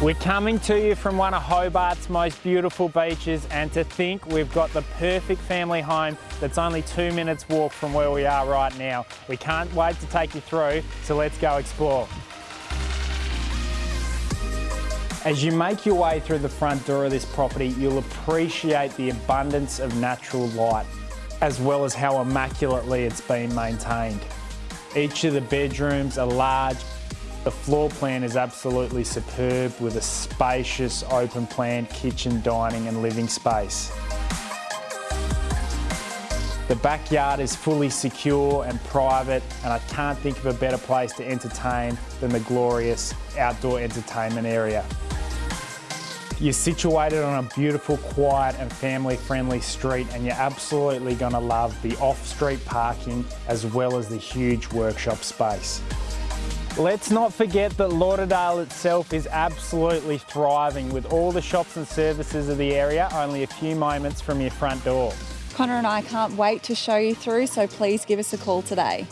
We're coming to you from one of Hobart's most beautiful beaches and to think we've got the perfect family home that's only two minutes walk from where we are right now. We can't wait to take you through, so let's go explore. As you make your way through the front door of this property, you'll appreciate the abundance of natural light, as well as how immaculately it's been maintained. Each of the bedrooms are large the floor plan is absolutely superb with a spacious open plan kitchen, dining and living space. The backyard is fully secure and private and I can't think of a better place to entertain than the glorious outdoor entertainment area. You're situated on a beautiful, quiet and family-friendly street and you're absolutely going to love the off-street parking as well as the huge workshop space. Let's not forget that Lauderdale itself is absolutely thriving with all the shops and services of the area only a few moments from your front door. Connor and I can't wait to show you through, so please give us a call today.